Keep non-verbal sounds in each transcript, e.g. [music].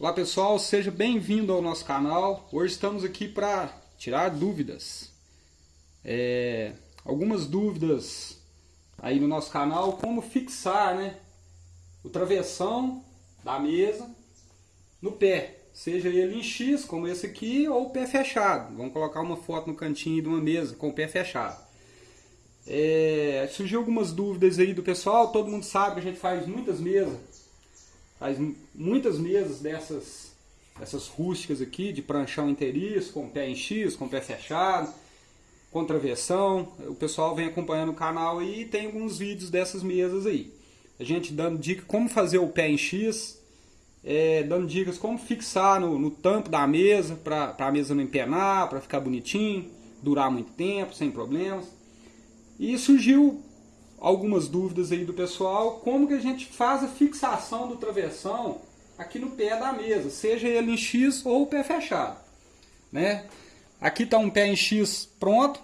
Olá pessoal, seja bem-vindo ao nosso canal. Hoje estamos aqui para tirar dúvidas. É, algumas dúvidas aí no nosso canal, como fixar né, o travessão da mesa no pé, seja ele em X, como esse aqui, ou pé fechado. Vamos colocar uma foto no cantinho de uma mesa com o pé fechado. É, surgiu algumas dúvidas aí do pessoal, todo mundo sabe que a gente faz muitas mesas Faz muitas mesas dessas, dessas rústicas aqui, de pranchão inteiriço, com pé em X, com pé fechado, com travessão. O pessoal vem acompanhando o canal e tem alguns vídeos dessas mesas aí. A gente dando dicas como fazer o pé em X, é, dando dicas como fixar no, no tampo da mesa, para a mesa não empenar, para ficar bonitinho, durar muito tempo, sem problemas. E surgiu algumas dúvidas aí do pessoal, como que a gente faz a fixação do travessão aqui no pé da mesa, seja ele em X ou pé fechado. Né? Aqui está um pé em X pronto,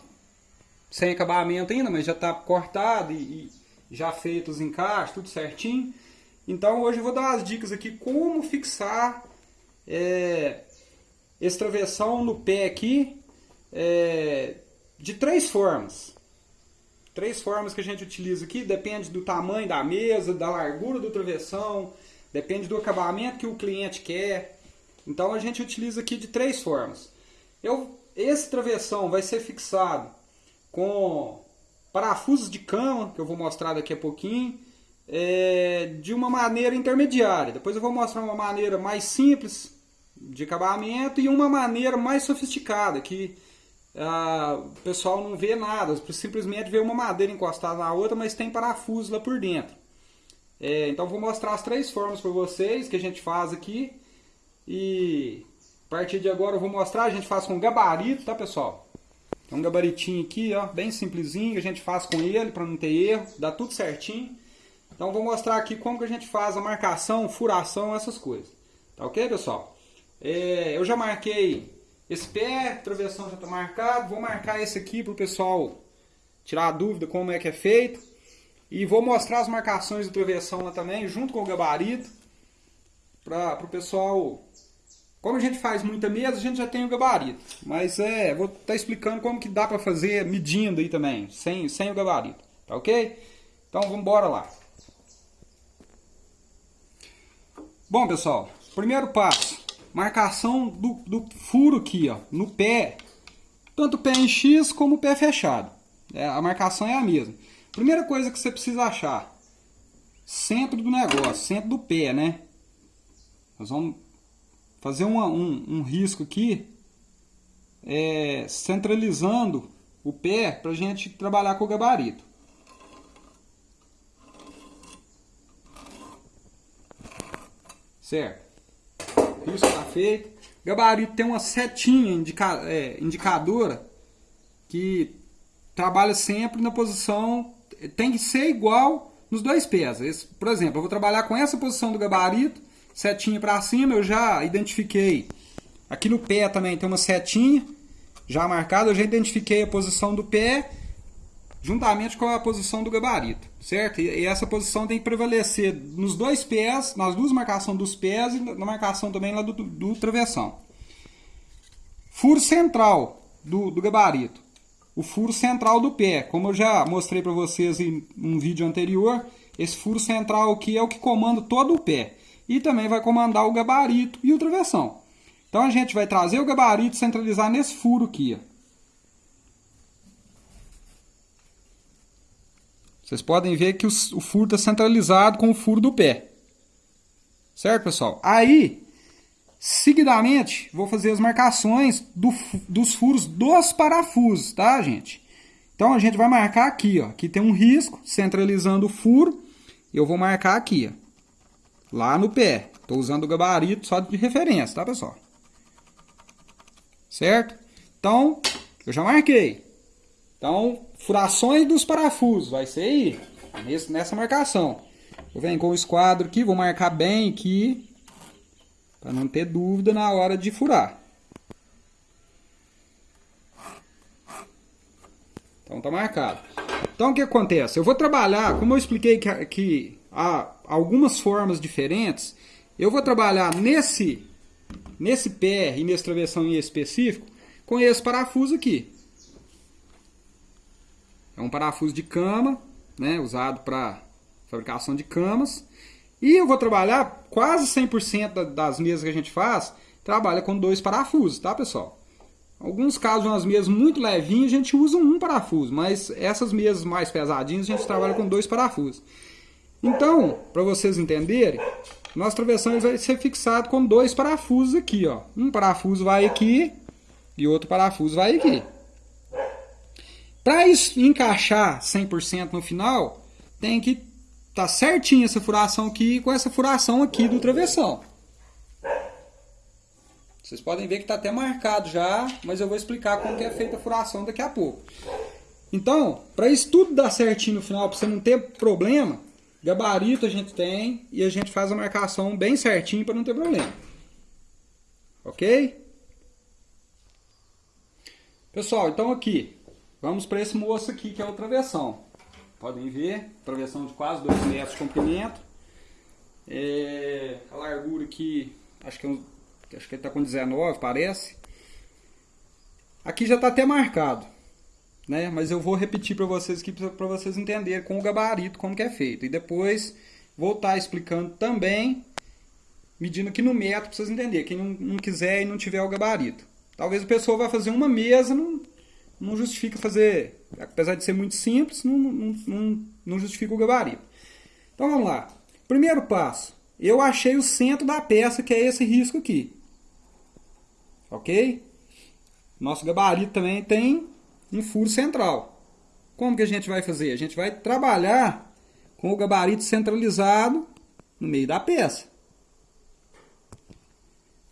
sem acabamento ainda, mas já está cortado e, e, já feito os encaixes, tudo certinho. Então hoje eu vou dar umas dicas aqui como fixar é, esse travessão no pé aqui é, de três formas. Três formas que a gente utiliza aqui, depende do tamanho da mesa, da largura do travessão, depende do acabamento que o cliente quer. Então a gente utiliza aqui de três formas. Eu, esse travessão vai ser fixado com parafusos de cama, que eu vou mostrar daqui a pouquinho, é, de uma maneira intermediária. Depois eu vou mostrar uma maneira mais simples de acabamento e uma maneira mais sofisticada, que ah, o pessoal não vê nada, simplesmente vê uma madeira encostada na outra, mas tem parafuso lá por dentro. É, então vou mostrar as três formas para vocês que a gente faz aqui. E a partir de agora eu vou mostrar, a gente faz com gabarito, tá pessoal? Tem um gabaritinho aqui, ó, bem simplesinho, a gente faz com ele para não ter erro, dá tudo certinho. Então vou mostrar aqui como que a gente faz a marcação, furação, essas coisas. Tá ok, pessoal? É, eu já marquei esse pé, travessão já está marcado. Vou marcar esse aqui para o pessoal tirar a dúvida como é que é feito. E vou mostrar as marcações do travessão lá também, junto com o gabarito. Para o pessoal... Como a gente faz muita mesa, a gente já tem o gabarito. Mas é, vou estar tá explicando como que dá para fazer medindo aí também, sem, sem o gabarito. Tá ok? Então vamos embora lá. Bom pessoal, primeiro passo marcação do, do furo aqui, ó, no pé. Tanto o pé em X como o pé fechado. É, a marcação é a mesma. Primeira coisa que você precisa achar. Centro do negócio, centro do pé, né? Nós vamos fazer uma, um, um risco aqui. É, centralizando o pé para a gente trabalhar com o gabarito. Certo? Isso está feito. Gabarito tem uma setinha indica, é, indicadora que trabalha sempre na posição, tem que ser igual nos dois pés. Esse, por exemplo, eu vou trabalhar com essa posição do gabarito, setinha para cima, eu já identifiquei. Aqui no pé também tem uma setinha já marcada, eu já identifiquei a posição do pé juntamente com a posição do gabarito, certo? E essa posição tem que prevalecer nos dois pés, nas duas marcações dos pés e na marcação também lá do, do, do travessão. Furo central do, do gabarito. O furo central do pé, como eu já mostrei para vocês em um vídeo anterior, esse furo central aqui é o que comanda todo o pé. E também vai comandar o gabarito e o travessão. Então a gente vai trazer o gabarito centralizar nesse furo aqui, ó. Vocês podem ver que o, furo está centralizado com o furo do pé. Certo, pessoal? Aí, seguidamente, vou fazer as marcações do, dos furos dos parafusos, tá, gente? Então, a gente vai marcar aqui, ó. Aqui tem um risco, centralizando o furo. Eu vou marcar aqui, ó. Lá no pé. Estou usando o gabarito só de referência, tá, pessoal? Certo? Então, eu já marquei. Então, furações dos parafusos, vai ser aí, nessa marcação. Eu venho com o esquadro aqui, vou marcar bem aqui, para não ter dúvida na hora de furar. Então tá marcado. Então o que acontece? Eu vou trabalhar, como eu expliquei que, que há algumas formas diferentes, eu vou trabalhar nesse, nesse pé e nesse travessão em específico com esse parafuso aqui. É um parafuso de cama, né, usado para fabricação de camas. E eu vou trabalhar quase 100% das mesas que a gente faz, trabalha com dois parafusos, tá pessoal? Alguns casos, umas mesas muito levinhas, a gente usa um parafuso, mas essas mesas mais pesadinhas, a gente trabalha com dois parafusos. Então, para vocês entenderem, nosso travessão vai ser fixado com dois parafusos aqui, ó. Um parafuso vai aqui e outro parafuso vai aqui. Para encaixar 100% no final, tem que estar tá certinho essa furação aqui com essa furação aqui do travessão. Vocês podem ver que está até marcado já, mas eu vou explicar como é feita a furação daqui a pouco. Então, para isso tudo dar certinho no final, para você não ter problema, gabarito a gente tem e a gente faz a marcação bem certinho para não ter problema. Ok? Pessoal, então aqui, vamos para esse moço aqui que é o travessão. Podem ver, travessão de quase 2 metros de comprimento. É, a largura aqui, acho que, é acho que ele está com 19, parece. Aqui já está até marcado, né? Mas eu vou repetir para vocês aqui para vocês entenderem com o gabarito como que é feito. E depois vou estar tá explicando também, medindo aqui no metro para vocês entenderem. Quem não, não quiser e não tiver o gabarito. Talvez a pessoa vá fazer uma mesa, não, não justifica fazer, apesar de ser muito simples, não, não, não, não justifica o gabarito. Então vamos lá. Primeiro passo, eu achei o centro da peça, que é esse risco aqui. Ok? Nosso gabarito também tem um furo central. Como que a gente vai fazer? A gente vai trabalhar com o gabarito centralizado no meio da peça.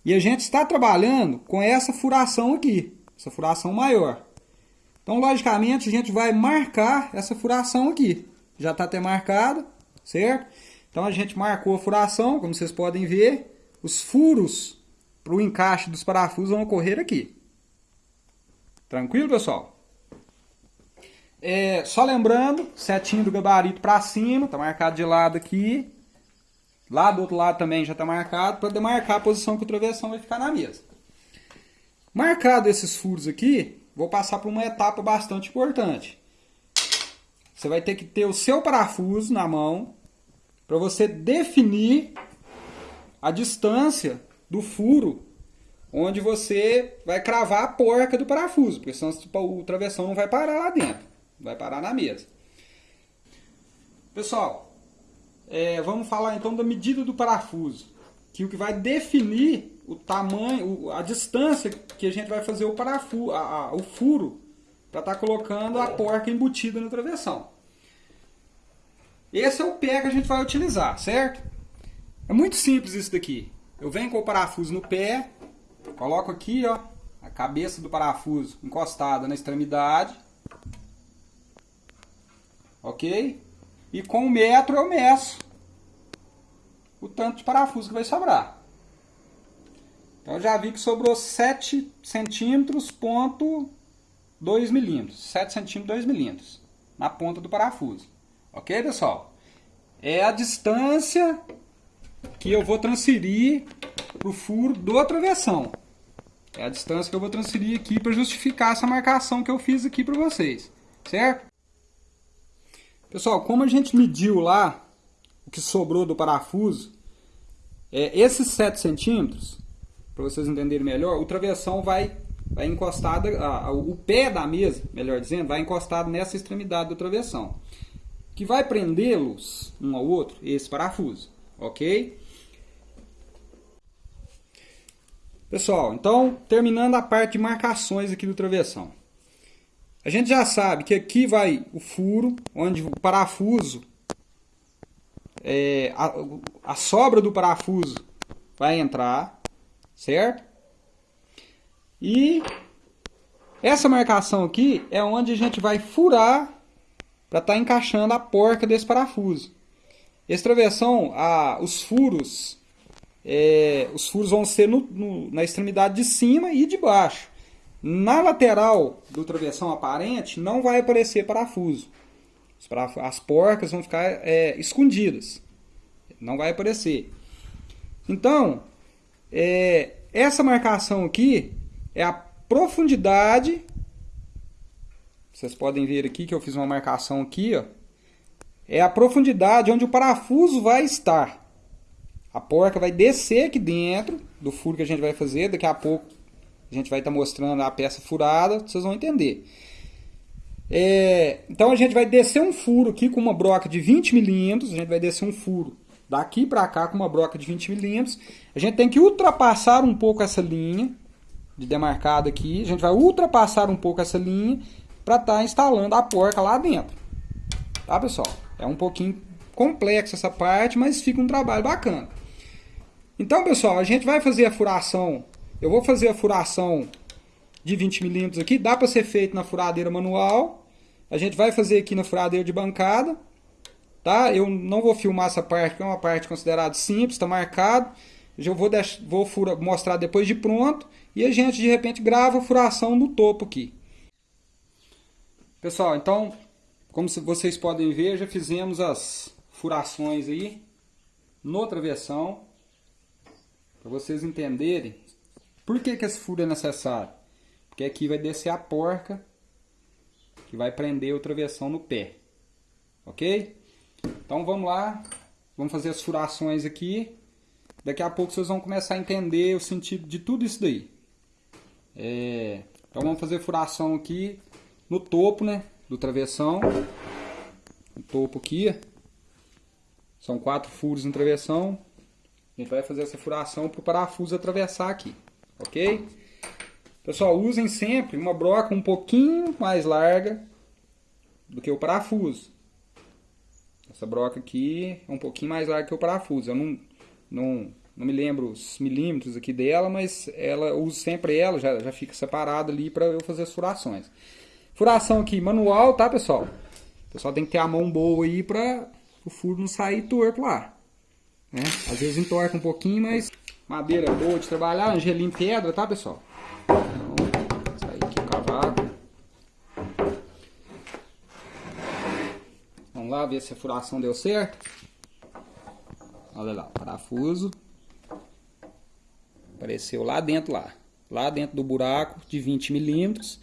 E a gente está trabalhando com essa furação aqui, essa furação maior. Então, logicamente, a gente vai marcar essa furação aqui. Já está até marcada, certo? Então, a gente marcou a furação, como vocês podem ver. Os furos para o encaixe dos parafusos vão ocorrer aqui. Tranquilo, pessoal? É, só lembrando, setinho do gabarito para cima, está marcado de lado aqui. Lá do outro lado também já está marcado para demarcar a posição que o travessão vai ficar na mesa. Marcado esses furos aqui, vou passar por uma etapa bastante importante. Você vai ter que ter o seu parafuso na mão para você definir a distância do furo onde você vai cravar a porca do parafuso, porque senão tipo, o travessão não vai parar lá dentro, vai parar na mesa. Pessoal, é, vamos falar então da medida do parafuso, que o que vai definir o tamanho, a distância que a gente vai fazer o parafuso, a, a, o furo, para estar tá colocando a porca embutida no travessão. Esse é o pé que a gente vai utilizar, certo? É muito simples isso daqui. Eu venho com o parafuso no pé, coloco aqui, ó, a cabeça do parafuso encostada na extremidade. Ok? E com o metro eu meço o tanto de parafuso que vai sobrar. Então eu já vi que sobrou 7 centímetros, ponto 2 milímetros. 7 centímetros, 2 milímetros na ponta do parafuso. Ok, pessoal? É a distância que eu vou transferir para o furo do travessão. É a distância que eu vou transferir aqui para justificar essa marcação que eu fiz aqui para vocês. Certo? Pessoal, como a gente mediu lá o que sobrou do parafuso, é, esses 7 centímetros, para vocês entenderem melhor, o travessão vai, vai encostado, a, a, o pé da mesa, melhor dizendo, vai encostado nessa extremidade do travessão. Que vai prendê-los um ao outro, esse parafuso, ok? Pessoal, então, terminando a parte de marcações aqui do travessão. A gente já sabe que aqui vai o furo, onde o parafuso, é, a, a sobra do parafuso vai entrar, certo? E essa marcação aqui é onde a gente vai furar para estar tá encaixando a porca desse parafuso. Esse travessão, a, os furos, é, os furos vão ser no, no, na extremidade de cima e de baixo. Na lateral do travessão aparente não vai aparecer parafuso. As porcas vão ficar é, escondidas. Não vai aparecer. Então, é, essa marcação aqui é a profundidade. Vocês podem ver aqui que eu fiz uma marcação aqui, ó. É a profundidade onde o parafuso vai estar. A porca vai descer aqui dentro do furo que a gente vai fazer. Daqui a pouco a gente vai estar tá mostrando a peça furada, vocês vão entender. É, então a gente vai descer um furo aqui com uma broca de 20 milímetros. A gente vai descer um furo daqui para cá com uma broca de 20 milímetros. A gente tem que ultrapassar um pouco essa linha de demarcado aqui. A gente vai ultrapassar um pouco essa linha para estar tá instalando a porca lá dentro. Tá, pessoal? É um pouquinho complexo essa parte, mas fica um trabalho bacana. Então, pessoal, a gente vai fazer a furação. Eu vou fazer a furação de 20 milímetros aqui. Dá para ser feito na furadeira manual. A gente vai fazer aqui na furadeira de bancada. Tá? Eu não vou filmar essa parte, que é uma parte considerada simples, está marcado. Eu vou, deixar, vou fura, mostrar depois de pronto. E a gente, de repente, grava a furação no topo aqui. Pessoal, então, como vocês podem ver, já fizemos as furações aí no travessão. Para vocês entenderem por que, que esse furo é necessário. Porque aqui vai descer a porca que vai prender o travessão no pé. Ok? Então vamos lá. Vamos fazer as furações aqui. Daqui a pouco vocês vão começar a entender o sentido de tudo isso daí. É, então vamos fazer furação aqui no topo né, do travessão. No topo aqui. São quatro furos no travessão. A gente vai fazer essa furação para o parafuso atravessar aqui, ok? Pessoal, usem sempre uma broca um pouquinho mais larga do que o parafuso. Essa broca aqui é um pouquinho mais larga que o parafuso. Eu não, não, não me lembro os milímetros aqui dela, mas ela uso sempre ela, já, já fica separada ali para eu fazer as furações. Furação aqui manual, tá pessoal? O pessoal tem que ter a mão boa aí para o furo não sair torto lá. Né? Às vezes entorta um pouquinho, mas madeira boa de trabalhar, angelim pedra, tá pessoal? Lá ver se a furação deu certo. Olha lá, parafuso. Apareceu lá dentro lá. Lá dentro do buraco de 20 milímetros.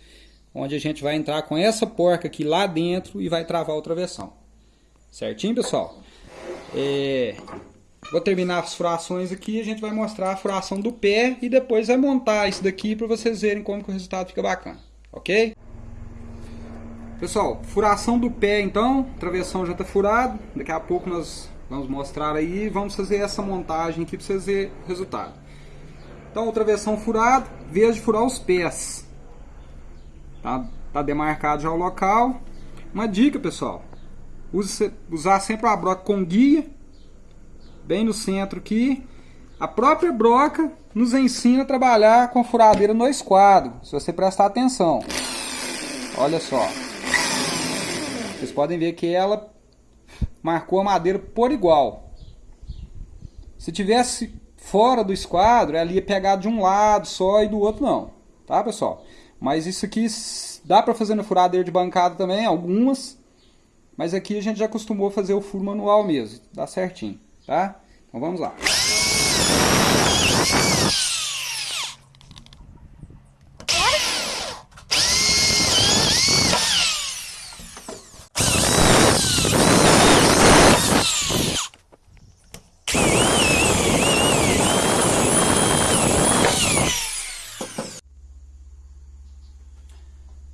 Onde a gente vai entrar com essa porca aqui lá dentro e vai travar o travessão. Certinho, pessoal? É, Vou terminar as furações aqui, a gente vai mostrar a furação do pé e depois vai montar isso daqui para vocês verem como que o resultado fica bacana, ok? Pessoal, furação do pé então, a travessão já está furado, daqui a pouco nós vamos mostrar aí vamos fazer essa montagem aqui para vocês verem o resultado. Então, o travessão furado, vez de furar os pés, tá, tá demarcado já o local. Uma dica, pessoal, use, usar sempre a broca com guia, bem no centro aqui. A própria broca nos ensina a trabalhar com furadeira no esquadro, se você prestar atenção. Olha só. Vocês podem ver que ela marcou a madeira por igual. Se tivesse fora do esquadro, ela ia pegar de um lado só e do outro não. Tá, pessoal? Mas isso aqui dá para fazer no furadeira de bancada também, algumas. Mas aqui a gente já acostumou fazer o furo manual mesmo. Dá certinho tá? Então vamos lá.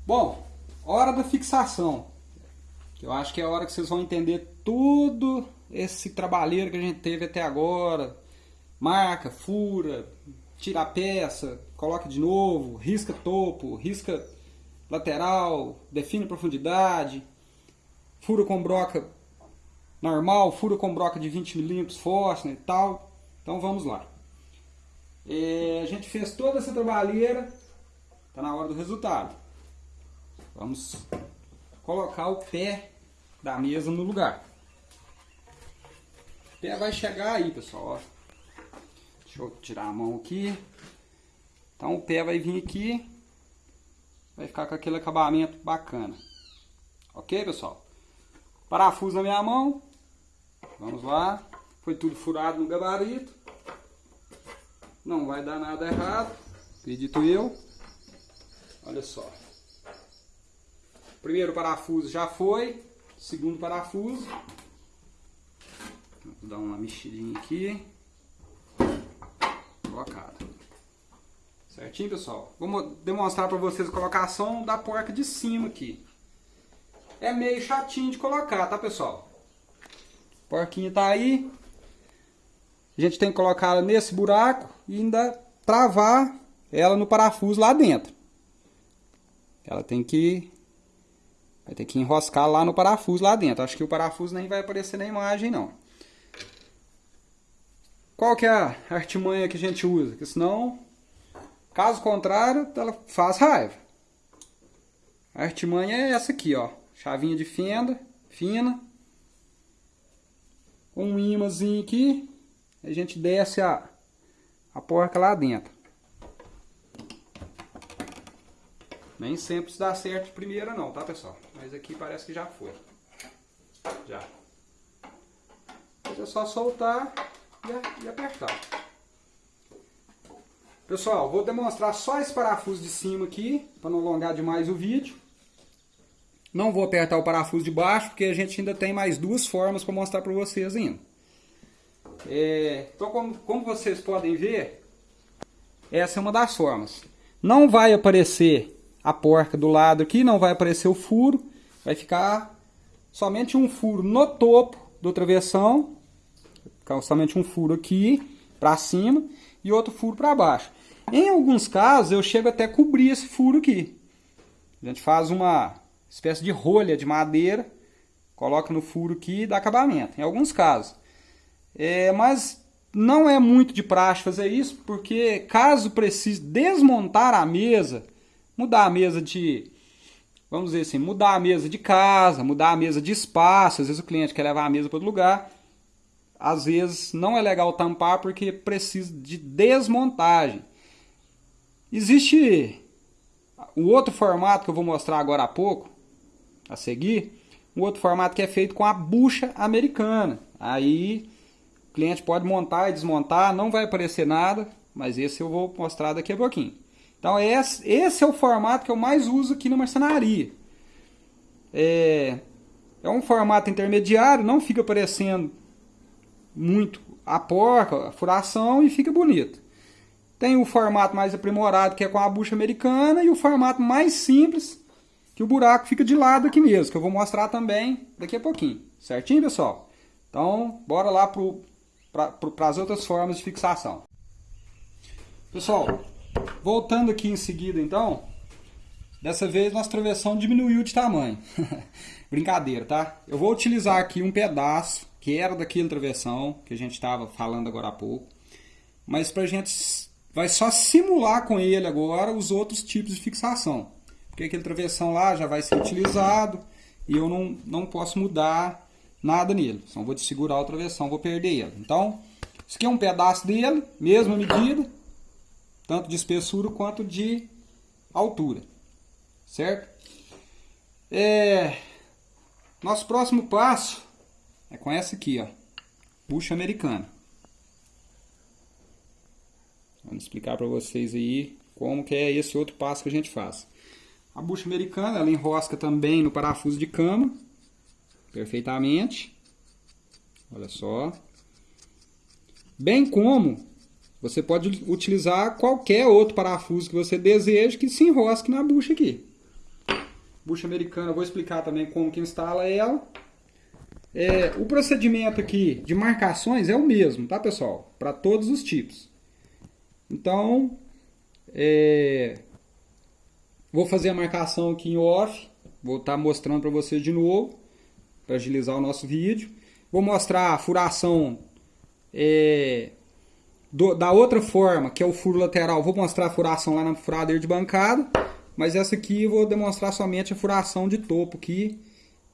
Bom, fixação. Eu acho que é a hora que vocês vão entender tudo esse trabalheiro que a gente teve até agora, marca, fura, tira a peça, coloca de novo, risca topo, risca lateral, define profundidade, fura com broca normal, fura com broca de 20 milímetros Forstner e tal. Então vamos lá. É, a gente fez toda essa trabalheira, está na hora do resultado. Vamos colocar o pé da mesa no lugar pé vai chegar aí, pessoal, ó. Deixa eu tirar a mão aqui. Então o pé vai vir aqui. Vai ficar com aquele acabamento bacana. Ok, pessoal? Parafuso na minha mão. Vamos lá. Foi tudo furado no gabarito. não vai dar nada errado, acredito eu. Olha só. Primeiro parafuso já foi, segundo parafuso. Vou dar uma mexidinha aqui. Colocado. Certinho, pessoal? Vou demonstrar para vocês a colocação da porca de cima aqui. É meio chatinho de colocar, tá, pessoal? A porquinha tá aí. A gente tem que colocar ela nesse buraco e ainda travar ela no parafuso lá dentro. Ela tem que vai ter que enroscar lá no parafuso lá dentro. Acho que o parafuso nem vai aparecer na imagem não. Qual que é a artimanha que a gente usa? Porque senão, caso contrário, ela faz raiva. A artimanha é essa aqui, ó. Chavinha de fenda, fina. Um imãzinho aqui. A gente desce a, a porca lá dentro. Nem sempre isso dá certo de primeira não, tá pessoal? Mas aqui parece que já foi. Já. é só soltar e, apertar. Pessoal, vou demonstrar só esse parafuso de cima aqui, para não alongar demais o vídeo. Não vou apertar o parafuso de baixo, porque a gente ainda tem mais duas formas para mostrar para vocês ainda. É, então, como, como vocês podem ver, essa é uma das formas. Não vai aparecer a porca do lado aqui, não vai aparecer o furo, vai ficar somente um furo no topo do travessão, somente um furo aqui para cima e outro furo para baixo. Em alguns casos eu chego até a cobrir esse furo aqui. A gente faz uma espécie de rolha de madeira, coloca no furo aqui e dá acabamento, em alguns casos. É, mas não é muito de praxe fazer isso, porque caso precise desmontar a mesa mudar a mesa de, vamos dizer assim, mudar a mesa de casa, mudar a mesa de espaço, às vezes o cliente quer levar a mesa para outro lugar, às vezes não é legal tampar porque precisa de desmontagem. Existe o outro formato que eu vou mostrar agora há pouco, a seguir, um outro formato que é feito com a bucha americana. Aí o cliente pode montar e desmontar, não vai aparecer nada, mas esse eu vou mostrar daqui a pouquinho. Então esse, é o formato que eu mais uso aqui na marcenaria. É, é um formato intermediário, não fica parecendo muito a porca, a furação e fica bonito. Tem o formato mais aprimorado que é com a bucha americana e o formato mais simples que o buraco fica de lado aqui mesmo, que eu vou mostrar também daqui a pouquinho. Certinho, pessoal? Então, bora lá para as outras formas de fixação. Pessoal, Voltando aqui em seguida, então, dessa vez nossa travessão diminuiu de tamanho. [laughs] Brincadeira, tá? Eu vou utilizar aqui um pedaço que era daquele travessão que a gente estava falando agora há pouco, mas para a gente vai só simular com ele agora os outros tipos de fixação, porque aquele travessão lá já vai ser utilizado e eu não, não posso mudar nada nele, só vou segurar o travessão, vou perder ele. Então, isso aqui é um pedaço dele, mesma medida, tanto de espessura quanto de altura, certo? É, nosso próximo passo é com essa aqui, ó, bucha americana. Vamos explicar para vocês aí como que é esse outro passo que a gente faz. A bucha americana, ela enrosca também no parafuso de cama, perfeitamente. Olha só. Bem como você pode utilizar qualquer outro parafuso que você deseje que se enrosque na bucha aqui. Bucha americana, vou explicar também como que instala ela. É, o procedimento aqui de marcações é o mesmo, tá pessoal? Para todos os tipos. Então, é, vou fazer a marcação aqui em off. Vou estar tá mostrando para vocês de novo, para agilizar o nosso vídeo. Vou mostrar a furação é, do, da outra forma, que é o furo lateral, vou mostrar a furação lá na furadeira de bancada, mas essa aqui eu vou demonstrar somente a furação de topo aqui,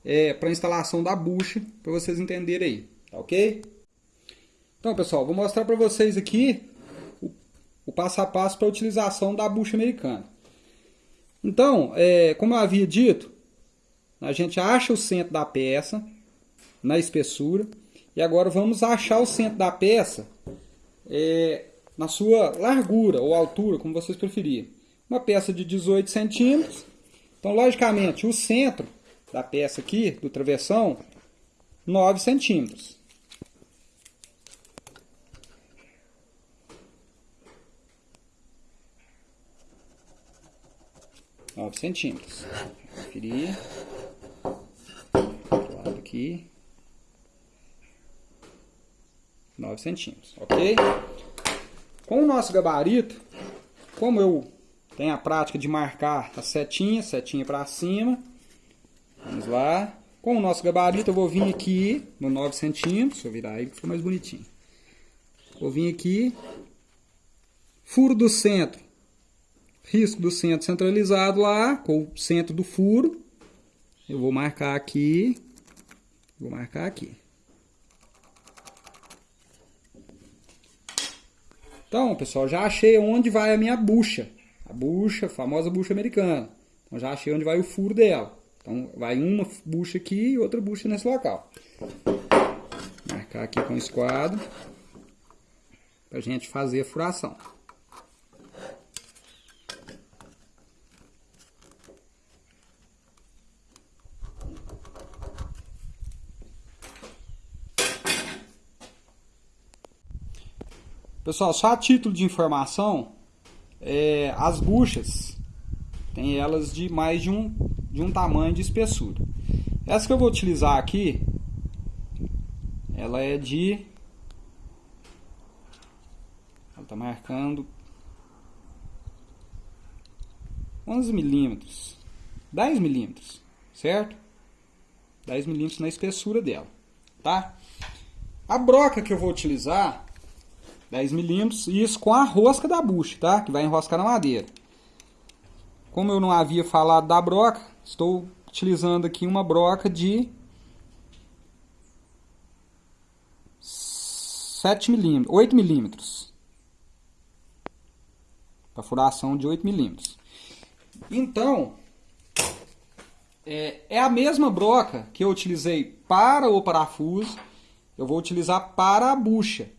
é, para instalação da bucha, para vocês entenderem aí, tá ok? Então pessoal, vou mostrar para vocês aqui o, o, passo a passo para a utilização da bucha americana. Então, é, como eu havia dito, a gente acha o centro da peça na espessura, e agora vamos achar o centro da peça é, na sua largura ou altura, como vocês preferirem. Uma peça de 18 centímetros. Então, logicamente, o centro da peça aqui, do travessão, 9 centímetros. Nove centímetros. Conferir. Aqui. 9 centímetros, ok? Com o nosso gabarito, como eu tenho a prática de marcar a setinha, setinha para cima, vamos lá. Com o nosso gabarito eu vou vir aqui no 9 centímetros, deixa eu virar aí que fica mais bonitinho. Vou vir aqui, furo do centro, risco do centro centralizado lá, com o centro do furo. Eu vou marcar aqui, vou marcar aqui. Então, pessoal, já achei onde vai a minha bucha. A bucha, a famosa bucha americana. Então, já achei onde vai o furo dela. Então, vai uma bucha aqui e outra bucha nesse local. Marcar aqui com o esquadro. Pra gente fazer a furação. Pessoal, só a título de informação, é, as buchas tem elas de mais de um, de um tamanho de espessura. Essa que eu vou utilizar aqui, ela é de... Ela está marcando 11 milímetros, 10 milímetros, certo? 10 milímetros na espessura dela, tá? A broca que eu vou utilizar 10 milímetros, isso com a rosca da bucha, tá? Que vai enroscar na madeira. Como eu não havia falado da broca, estou utilizando aqui uma broca de 7 milímetros, 8 milímetros. Perfuração de 8 milímetros. Então, é, é a mesma broca que eu utilizei para o parafuso, eu vou utilizar para a bucha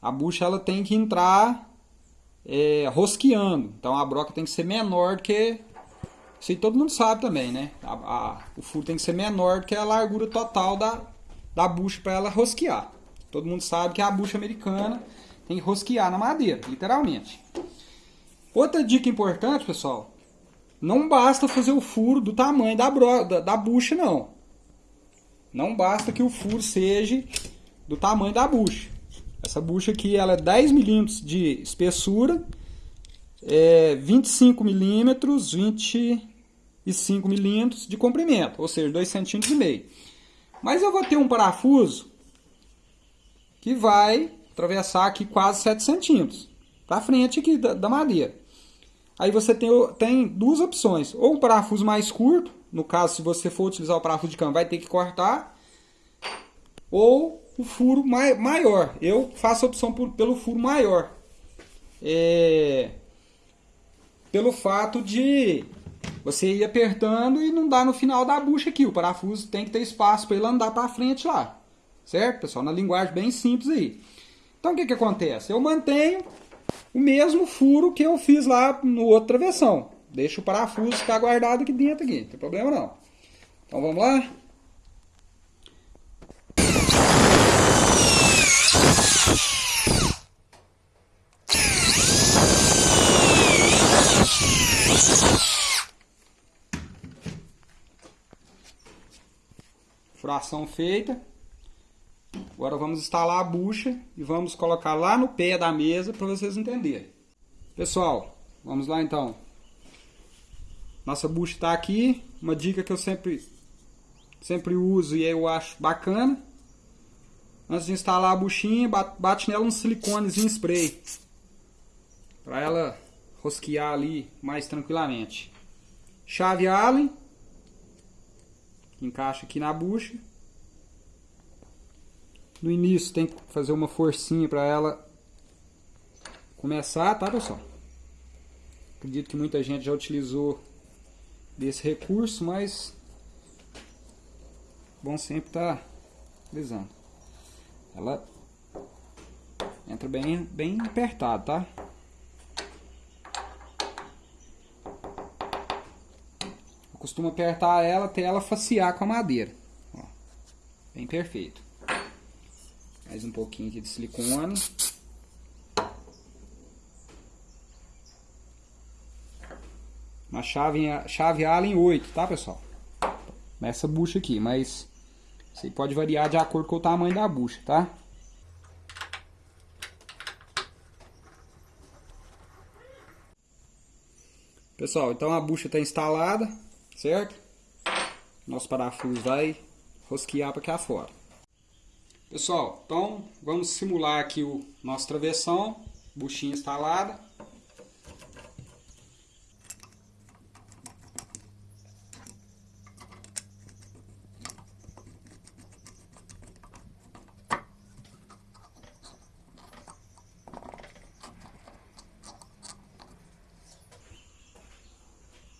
a bucha ela tem que entrar é, rosqueando. Então a broca tem que ser menor do que. Isso aí todo mundo sabe também, né? A, a, o furo tem que ser menor do que a largura total da, da bucha para ela rosquear. Todo mundo sabe que a bucha americana tem que rosquear na madeira, literalmente. Outra dica importante, pessoal, não basta fazer o furo do tamanho da, bro, da, da bucha, não. Não basta que o furo seja do tamanho da bucha. Essa bucha aqui ela é 10 milímetros de espessura, é 25 milímetros, 25 milímetros de comprimento, ou seja, 2 centímetros e meio. Mas eu vou ter um parafuso que vai atravessar aqui quase 7 centímetros, para frente aqui da, da, madeira. Aí você tem, tem duas opções, ou um parafuso mais curto, no caso se você for utilizar o parafuso de cano vai ter que cortar, ou o furo mai, maior. Eu faço a opção por, pelo furo maior. É, pelo fato de você ir apertando e não dar no final da bucha aqui. O parafuso tem que ter espaço para ele andar para frente lá. Certo, pessoal? Na linguagem bem simples aí. Então, o que, que acontece? Eu mantenho o mesmo furo que eu fiz lá no outro travessão. Deixa o parafuso ficar guardado aqui dentro, aqui. não tem problema não. Então, vamos lá? Furação feita. Agora vamos instalar a bucha e vamos colocar lá no pé da mesa para vocês entenderem. Pessoal, vamos lá então. Nossa bucha está aqui. Uma dica que eu sempre, sempre uso e eu acho bacana. Antes de instalar a buchinha, bate nela um siliconezinho spray. Para ela rosquear ali mais tranquilamente. Chave Allen encaixa aqui na bucha. No início tem que fazer uma forcinha para ela começar, tá pessoal? Acredito que muita gente já utilizou desse recurso, mas bom sempre estar tá utilizando. Ela Entra bem, bem apertado, tá? Eu costumo apertar ela até ela facear com a madeira. Ó, bem perfeito. Mais um pouquinho aqui de silicone. Uma chave, chave Allen 8, tá pessoal? Nessa bucha aqui, mas aí pode variar de acordo com o tamanho da bucha, tá? Pessoal, então a bucha está instalada, certo? Nosso parafuso vai rosquear para cá fora. Pessoal, então vamos simular aqui o nosso travessão, buchinha instalada.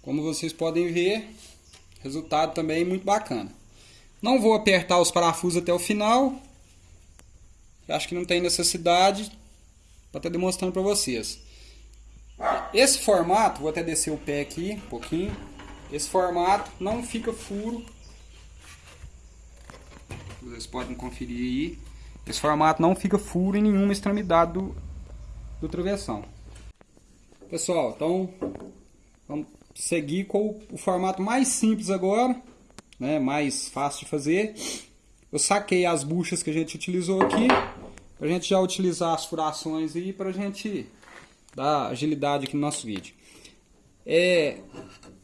Como vocês podem ver, resultado também muito bacana. Não vou apertar os parafusos até o final. Acho que não tem necessidade para estar demonstrando para vocês. Esse formato, vou até descer o pé aqui um pouquinho. Esse formato não fica furo. Vocês podem conferir aí. Esse formato não fica furo em nenhuma extremidade do, do travessão. Pessoal, então vamos seguir com o formato mais simples agora, né, mais fácil de fazer. Eu saquei as buchas que a gente utilizou aqui, para a gente já utilizar as furações aí, para a gente dar agilidade aqui no nosso vídeo. É,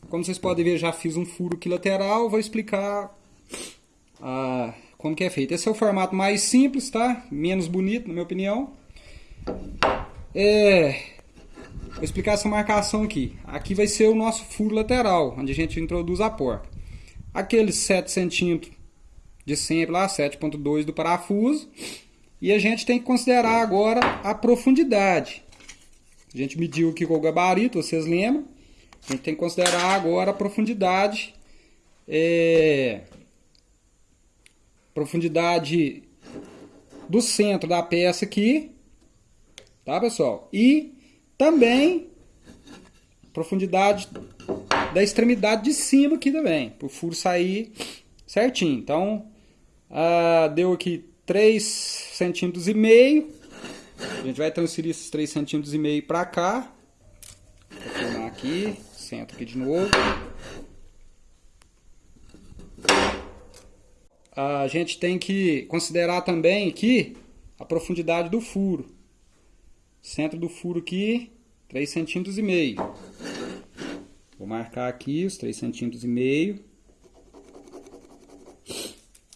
como vocês podem ver, já fiz um furo aqui lateral, vou explicar ah, como que é feito. Esse é o formato mais simples, tá? Menos bonito, na minha opinião. É, Vou explicar essa marcação aqui. Aqui vai ser o nosso furo lateral, onde a gente introduz a porca. Aqueles 7 centímetros de sempre lá, 7.2 do parafuso. E a gente tem que considerar agora a profundidade. A gente mediu aqui com o gabarito, vocês lembram? A gente tem que considerar agora a profundidade. É, profundidade do centro da peça aqui. Tá, pessoal? E também, profundidade da extremidade de cima aqui também, para o furo sair certinho. Então, ah, deu aqui 3 centímetros e meio. A gente vai transferir esses 3 centímetros e meio para cá. Vou filmar aqui, centro aqui de novo. A gente tem que considerar também aqui a profundidade do furo. Centro do furo aqui, 3 centímetros e meio. Vou marcar aqui os 3 centímetros e meio.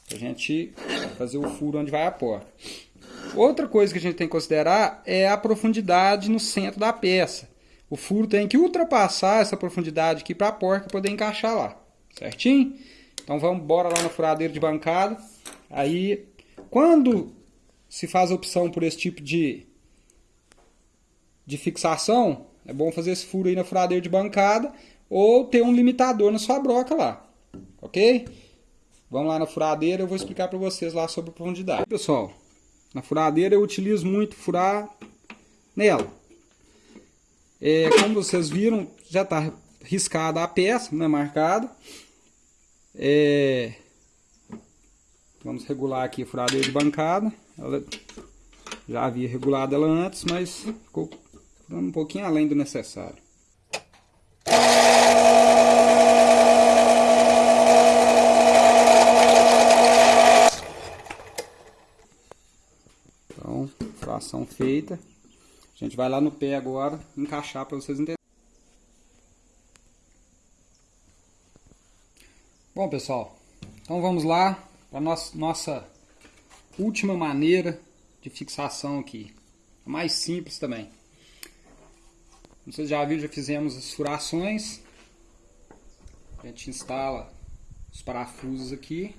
Pra gente fazer o furo onde vai a porta. Outra coisa que a gente tem que considerar é a profundidade no centro da peça. O furo tem que ultrapassar essa profundidade aqui para a porca poder encaixar lá. Certinho? Então vamos embora lá na furadeira de bancada. Aí, quando se faz a opção por esse tipo de de fixação, é bom fazer esse furo aí na furadeira de bancada ou ter um limitador na sua broca lá, ok? Vamos lá na furadeira, eu vou explicar para vocês lá sobre profundidade. Pessoal, na furadeira eu utilizo muito furar nela. É, como vocês viram, já está riscada a peça, né, marcada. É, vamos regular aqui a furadeira de bancada. Ela, já havia regulado ela antes, mas ficou dando um pouquinho além do necessário. Então, fração feita. A gente vai lá no pé agora, encaixar para vocês entenderem. Bom, pessoal, então vamos lá para nossa nossa última maneira de fixação aqui. A mais simples também. Como vocês já viram, já fizemos as furações. A gente instala os parafusos aqui.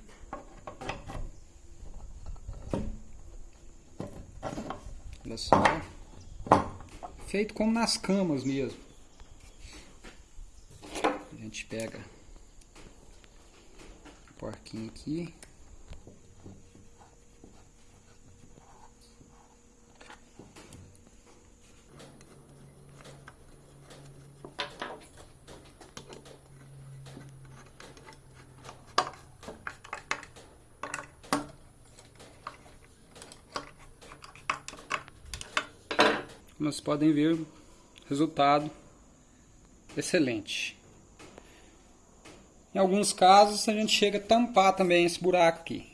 Olha só. Feito como nas camas mesmo. A gente pega o porquinho aqui. Nós podem ver o resultado excelente. Em alguns casos a gente chega a tampar também esse buraco aqui.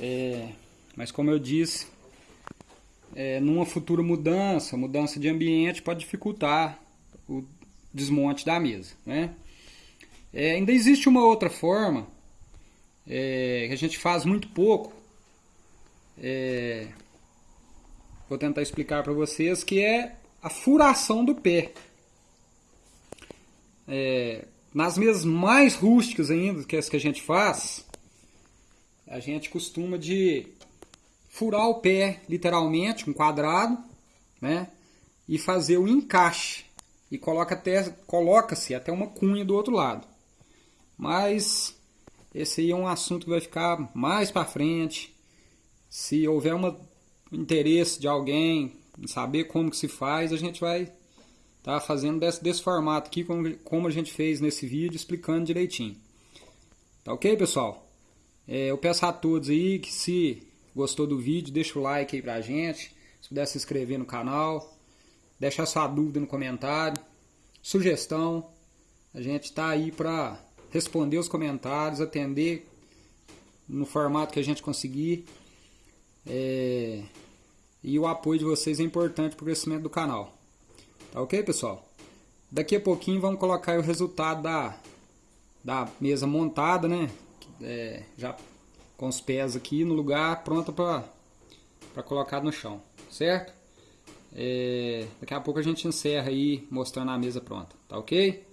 É, mas como eu disse, é, numa futura mudança, mudança de ambiente pode dificultar o desmonte da mesa. Né? É, ainda existe uma outra forma é, que a gente faz muito pouco. Vou tentar explicar para vocês que é a furação do pé. É, nas mesas mais rústicas ainda, que é as que a gente faz, a gente costuma de furar o pé literalmente, um quadrado, né? E fazer o encaixe. E coloca até coloca-se até uma cunha do outro lado. Mas esse aí é um assunto que vai ficar mais para frente. Se houver um interesse de alguém em saber como que se faz, a gente vai tá fazendo desse, desse formato aqui, como, como a gente fez nesse vídeo, explicando direitinho. Tá ok, pessoal? É, eu peço a todos aí que se gostou do vídeo, deixa o like aí pra gente, se puder se inscrever no canal, deixar sua dúvida no comentário, sugestão, a gente tá aí pra responder os comentários, atender no formato que a gente conseguir. É... E o apoio de vocês é importante para o crescimento do canal. Tá ok, pessoal? Daqui a pouquinho vamos colocar o resultado da, da mesa montada, né? É, já com os pés aqui no lugar, pronta para colocar no chão, certo? É, daqui a pouco a gente encerra aí mostrando a mesa pronta, tá ok?